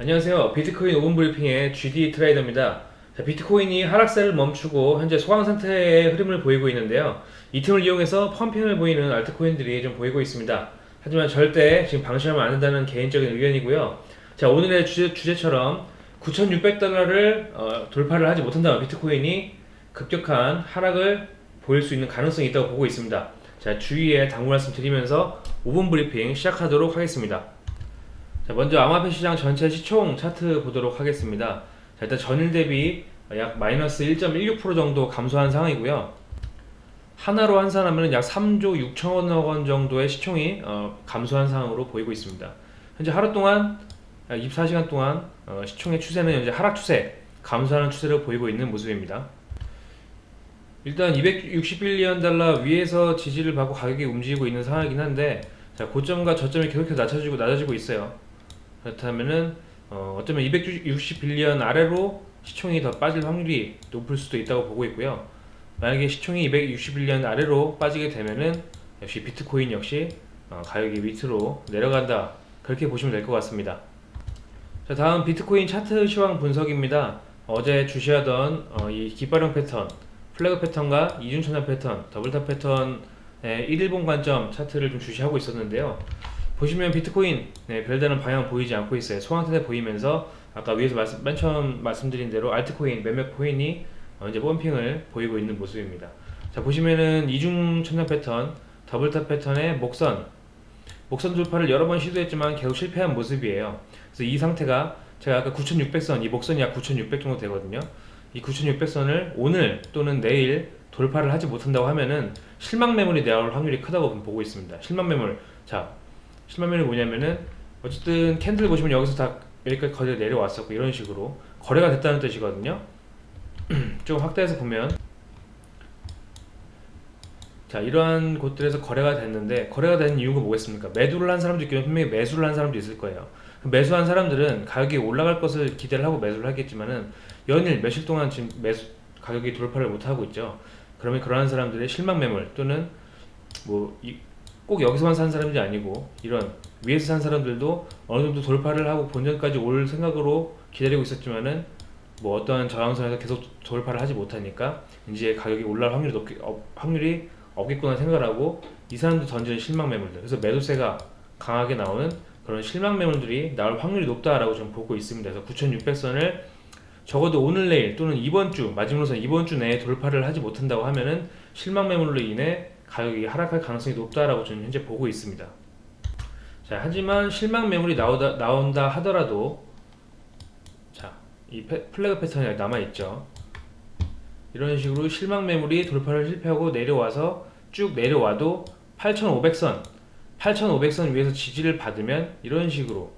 안녕하세요. 비트코인 5분 브리핑의 GD 트레이더입니다. 자, 비트코인이 하락세를 멈추고 현재 소강 상태의 흐름을 보이고 있는데요. 이 틈을 이용해서 펌핑을 보이는 알트코인들이 좀 보이고 있습니다. 하지만 절대 지금 방심하면 안 된다는 개인적인 의견이고요. 자, 오늘의 주제, 주제처럼 9,600달러를 어, 돌파를 하지 못한다면 비트코인이 급격한 하락을 보일 수 있는 가능성이 있다고 보고 있습니다. 자, 주의에 당부 말씀 드리면서 5분 브리핑 시작하도록 하겠습니다. 자, 먼저 암호화폐 시장 전체 시총 차트 보도록 하겠습니다. 자, 일단 전일 대비 약 마이너스 1.16% 정도 감소한 상황이고요. 하나로 환산하면 약 3조 6천억 원 정도의 시총이 어, 감소한 상황으로 보이고 있습니다. 현재 하루 동안 약 24시간 동안 어, 시총의 추세는 현재 하락 추세, 감소하는 추세를 보이고 있는 모습입니다. 일단 261년 달러 위에서 지지를 받고 가격이 움직이고 있는 상황이긴 한데 자, 고점과 저점이 계속해서 낮아지고 낮아지고 있어요. 그렇다면은 어, 어쩌면 261년 아래로 시총이 더 빠질 확률이 높을 수도 있다고 보고 있고요. 만약에 시총이 261년 아래로 빠지게 되면은 역시 비트코인 역시 어, 가격이 밑으로 내려간다 그렇게 보시면 될 것 같습니다. 자 다음 비트코인 차트 시황 분석입니다. 어제 주시하던 어, 이 깃발형 패턴, flag 패턴과 이중천장 패턴, double top 패턴의 1일봉 관점 차트를 좀 주시하고 있었는데요. 보시면 비트코인 네, 별다른 방향 보이지 않고 있어요. 소강상태 보이면서 아까 위에서 말씀, 맨 처음 말씀드린 대로 알트코인 몇몇 코인이 어, 이제 pumping을 보이고 있는 모습입니다. 자 보시면은 이중 천장 패턴, double top 패턴의 목선, 목선 돌파를 여러 번 시도했지만 계속 실패한 모습이에요. 그래서 이 상태가 제가 아까 9600선, 이 목선이 약 9600 정도 되거든요. 이 9600선을 오늘 또는 내일 돌파를 하지 못한다고 하면은 실망 매물이 나올 확률이 크다고 보고 있습니다. 실망 매물. 자, 매물이 뭐냐면은 어쨌든 캔들 보시면 여기서 다 여기까지 거래 내려왔었고 이런 식으로 거래가 됐다는 뜻이거든요. 좀 확대해서 보면 자 이러한 곳들에서 거래가 됐는데 거래가 된 이유가 뭐겠습니까? 매도를 한 사람도 있겠지만 분명히 매수를 한 사람도 있을 거예요. 매수한 사람들은 가격이 올라갈 것을 기대를 하고 매수를 하겠지만은 연일 며칠 동안 지금 매수 가격이 돌파를 못하고 있죠. 그러면 그러한 사람들의 실망 매물 또는 뭐 꼭 여기서만 산 사람이 아니고 이런 위에서 산 사람들도 어느 정도 돌파를 하고 본전까지 올 생각으로 기다리고 있었지만은 뭐 어떠한 저항선에서 계속 돌파를 하지 못하니까 이제 가격이 올라갈 확률이 높게 어, 확률이 없겠구나 생각을 하고 이 사람도 던지는 실망 매물들 그래서 매도세가 강하게 나오는 그런 실망 매물들이 나올 확률이 높다라고 좀 보고 있습니다. 그래서 9600선을 적어도 오늘 내일 또는 이번 주 마지막으로서 이번 주 내에 돌파를 하지 못한다고 하면은 실망 매물로 인해 가격이 하락할 가능성이 높다라고 저는 현재 보고 있습니다. 자 하지만 실망 매물이 나오다, 나온다 하더라도 이 플래그 패턴이 남아있죠 이런 식으로 실망 매물이 돌파를 실패하고 내려와서 쭉 내려와도 8500선 8500선 위에서 지지를 받으면 이런 식으로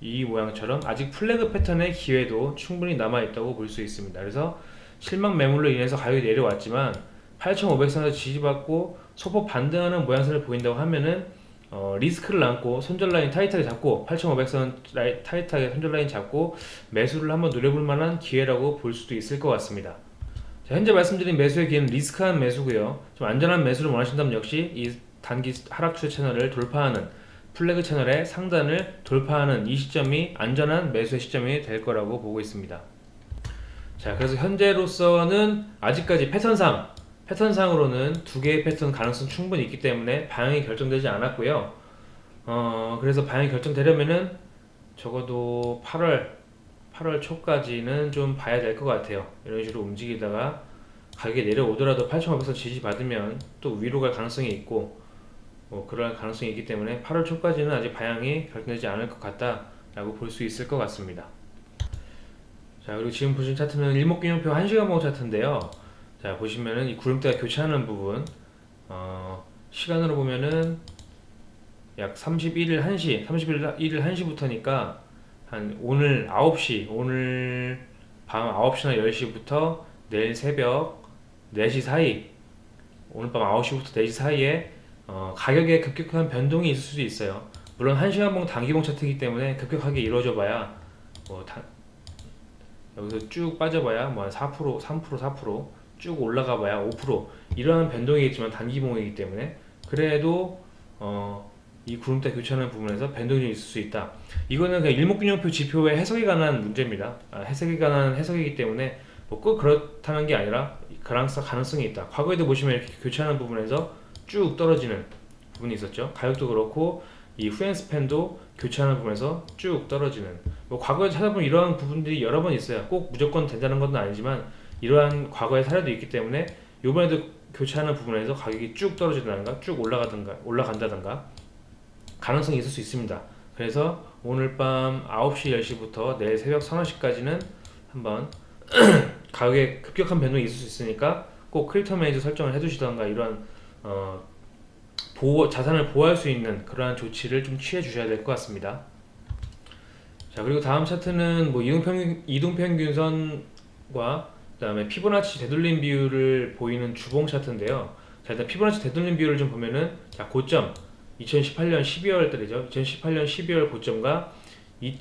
이 모양처럼 아직 flag 패턴의 기회도 충분히 남아있다고 볼 수 있습니다 그래서 실망 매물로 인해서 가격이 내려왔지만 8500선에서 지지받고 소폭 반등하는 모양새를 보인다고 하면은 어, 리스크를 안고 손절 라인 타이트하게 잡고 8500선 라인, 타이트하게 손절 라인 잡고 매수를 한번 노려볼 만한 기회라고 볼 수도 있을 것 같습니다. 자, 현재 말씀드린 매수의 기회는 리스크한 매수고요. 좀 안전한 매수를 원하신다면 역시 이 단기 하락 추세 채널을 돌파하는 플래그 채널의 상단을 돌파하는 이 시점이 안전한 매수의 시점이 될 거라고 보고 있습니다. 자 그래서 현재로서는 아직까지 패턴상 패턴상으로는 두 개의 패턴 가능성 충분히 있기 때문에 방향이 결정되지 않았고요. 어, 그래서 방향이 결정되려면은 적어도 8월 8월 초까지는 좀 봐야 될 것 같아요. 이런 식으로 움직이다가 가격이 내려오더라도 8,500선 지지받으면 또 위로 갈 가능성이 있고 뭐 그럴 가능성이 있기 때문에 8월 초까지는 아직 방향이 결정되지 않을 것 같다 라고 볼 수 있을 것 같습니다. 자 그리고 지금 보신 차트는 일목균형표 1시간 봉 차트인데요 자 보시면은 이 구름대가 교차하는 부분 어, 시간으로 보면은 약 31일 1시 31일 1일 1시부터니까 한 오늘 9시 오늘 밤 9시나 10시부터 내일 새벽 4시 사이 오늘 밤 9시부터 4시 사이에 어, 가격에 급격한 변동이 있을 수도 있어요. 물론 1시간봉 단기봉 차트이기 때문에 급격하게 이루어져 봐야 뭐 다, 여기서 쭉 빠져봐야 뭐 한 4% 3% 4% 쭉 올라가 봐야 5% 이러한 변동이겠지만 단기봉이기 때문에 그래도 어 이 구름대 교체하는 부분에서 변동이 있을 수 있다. 이거는 그냥 일목균형표 지표의 해석에 관한 문제입니다. 아, 해석에 관한 해석이기 때문에 뭐 꼭 그렇다는 게 아니라 가능성, 가능성이 있다. 과거에도 보시면 이렇게 교체하는 부분에서 쭉 떨어지는 부분이 있었죠. 가격도 그렇고 이 후엔스팬도 교체하는 부분에서 쭉 떨어지는 뭐 과거에 찾아보면 이러한 부분들이 여러 번 있어요. 꼭 무조건 된다는 건 아니지만 이러한 과거의 사례도 있기 때문에 이번에도 교체하는 부분에서 가격이 쭉 떨어진다든가 쭉 올라가든가 올라간다든가 가능성이 있을 수 있습니다. 그래서 오늘 밤 9시 10시부터 내일 새벽 3, 4시까지는 한번 가격에 급격한 변동이 있을 수 있으니까 꼭 Crypto Manager 설정을 해두시던가 이런 어, 보호, 자산을 보호할 수 있는 그러한 조치를 좀 취해 주셔야 될 것 같습니다. 자 그리고 다음 차트는 뭐 이동평균, 이동평균선과 그 다음에 피보나치 되돌림 비율을 보이는 주봉 차트인데요. 자 일단 피보나치 되돌림 비율을 좀 보면은 자 고점 2018년 12월 달이죠. 2018년 12월 고점과 이,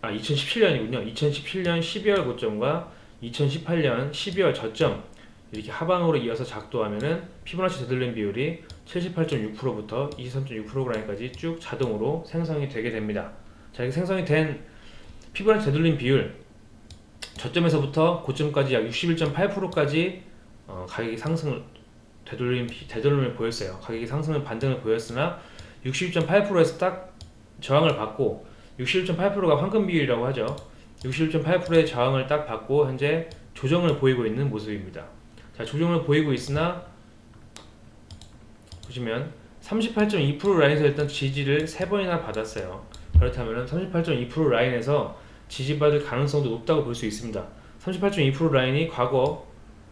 아 2017년이군요. 2017년 12월 고점과 2018년 12월 저점 이렇게 하방으로 이어서 작도하면은 피보나치 되돌림 비율이 78.6%부터 23.6% 라인까지 쭉 자동으로 생성이 되게 됩니다. 자 이렇게 생성이 된 피보나치 되돌림 비율 저점에서부터 고점까지 약 61.8%까지 어, 가격이 상승을 되돌림 되돌림을 보였어요. 가격이 상승을 반등을 보였으나 61.8%에서 딱 저항을 받고 61.8%가 황금 비율이라고 하죠. 61.8%의 저항을 딱 받고 현재 조정을 보이고 있는 모습입니다. 자, 조정을 보이고 있으나 보시면 38.2% 라인에서 일단 지지를 3번이나 받았어요. 그렇다면 38.2% 라인에서 지지받을 가능성도 높다고 볼 수 있습니다. 38.2% 라인이 과거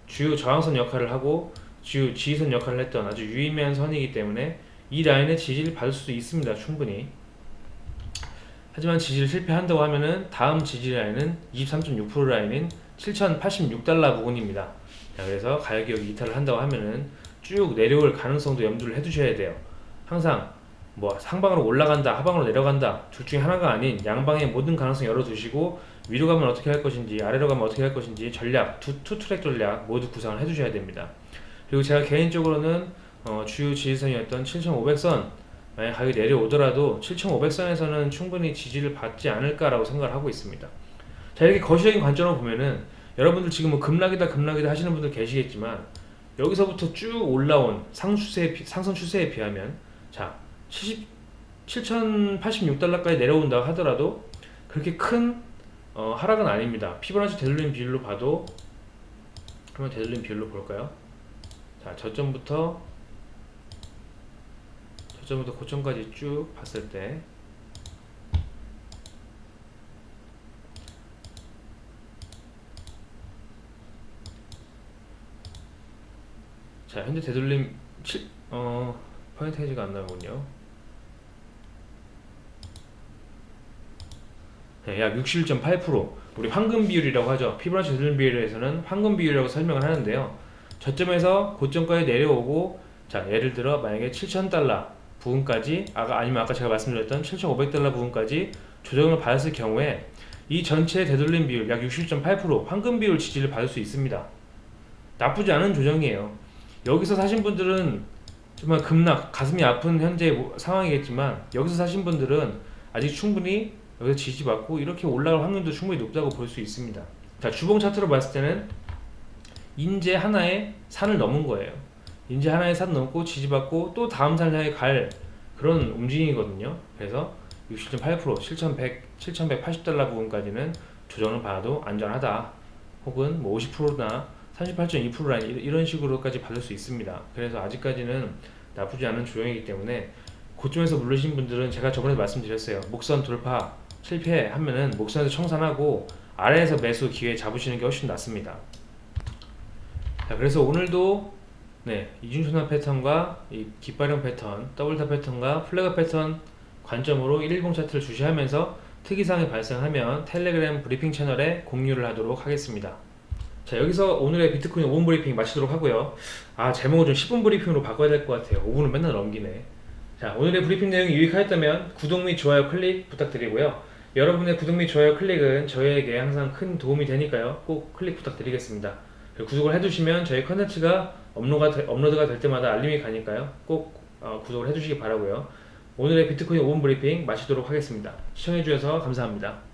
주요 저항선 역할을 하고 주요 지지선 역할을 했던 아주 유의미한 선이기 때문에 이 라인의 지지를 받을 수도 있습니다. 충분히. 하지만 지지를 실패한다고 하면은 다음 지지 라인은 23.6% 라인인 7,086달러 부근입니다. 자, 그래서 가격이 여기 이탈을 한다고 하면은 쭉 내려올 가능성도 염두를 해두셔야 돼요. 항상 뭐 상방으로 올라간다, 하방으로 내려간다 둘 중에 하나가 아닌 양방의 모든 가능성 열어두시고 위로 가면 어떻게 할 것인지 아래로 가면 어떻게 할 것인지 전략, 투, 투 트랙 전략 모두 구상을 해두셔야 됩니다. 그리고 제가 개인적으로는 어, 주요 지지선이었던 7,500선 만약 가격이 내려오더라도 7,500선에서는 충분히 지지를 받지 않을까라고 생각을 하고 있습니다. 자 이렇게 거시적인 관점으로 보면은 여러분들 지금 뭐 급락이다 급락이다 하시는 분들 계시겠지만 여기서부터 쭉 올라온 상추세 상승 추세에 비하면 자 70, 7,086달러까지 내려온다 하더라도 그렇게 큰 어, 하락은 아닙니다. 피보나치 되돌림 비율로 봐도 한번 되돌림 비율로 볼까요? 자 저점부터 저점부터 고점까지 쭉 봤을 때 자, 현재 되돌림 7, 어, 퍼센테이지가 안 나오군요. 약 61.8% 우리 황금 비율이라고 하죠. 피부나치 되돌림 비율에서는 황금 비율이라고 설명을 하는데요. 저점에서 고점까지 내려오고 자, 예를 들어 만약에 7,000달러 부분까지 아까 아니면 아까 제가 말씀드렸던 7,500달러 부분까지 조정을 받았을 경우에 이 전체 되돌림 비율 약 61.8% 황금 비율 지지를 받을 수 있습니다. 나쁘지 않은 조정이에요. 여기서 사신 분들은 정말 급락, 가슴이 아픈 현재 뭐 상황이겠지만 여기서 사신 분들은 아직 충분히 여기서 지지받고 이렇게 올라갈 확률도 충분히 높다고 볼 수 있습니다. 자 주봉 차트로 봤을 때는 인제 하나의 산을 넘은 거예요. 인제 하나의 산 넘고 지지받고 또 다음 산 향해 갈 그런 움직임이거든요. 그래서 60.8% 7,100, 7,180달러 부분까지는 조정을 받아도 안전하다. 혹은 뭐 50%나 38.2% 라인 이런 식으로까지 받을 수 있습니다. 그래서 아직까지는 나쁘지 않은 조정이기 때문에 고점에서 물르신 분들은 제가 저번에 말씀드렸어요. 목선 돌파 실패하면은 목선에서 청산하고 아래에서 매수 기회 잡으시는 게 훨씬 낫습니다. 자, 그래서 오늘도 네, 이중순환 패턴과 이 깃발형 패턴, double top 패턴과 flag 패턴 관점으로 110 차트를 주시하면서 특이사항이 발생하면 텔레그램 브리핑 채널에 공유를 하도록 하겠습니다. 자 여기서 오늘의 비트코인 5분 브리핑 마치도록 하고요 아 제목을 좀 10분 브리핑으로 바꿔야 될 것 같아요 5분은 맨날 넘기네 자 오늘의 브리핑 내용이 유익하였다면 구독 및 좋아요 클릭 부탁드리고요 여러분의 구독 및 좋아요 클릭은 저희에게 항상 큰 도움이 되니까요 꼭 클릭 부탁드리겠습니다 구독을 해두시면 저희 컨텐츠가 업로드가, 업로드가 될 때마다 알림이 가니까요 꼭 어, 구독을 해주시기 바라고요 오늘의 비트코인 5분 브리핑 마치도록 하겠습니다. 시청해주셔서 감사합니다.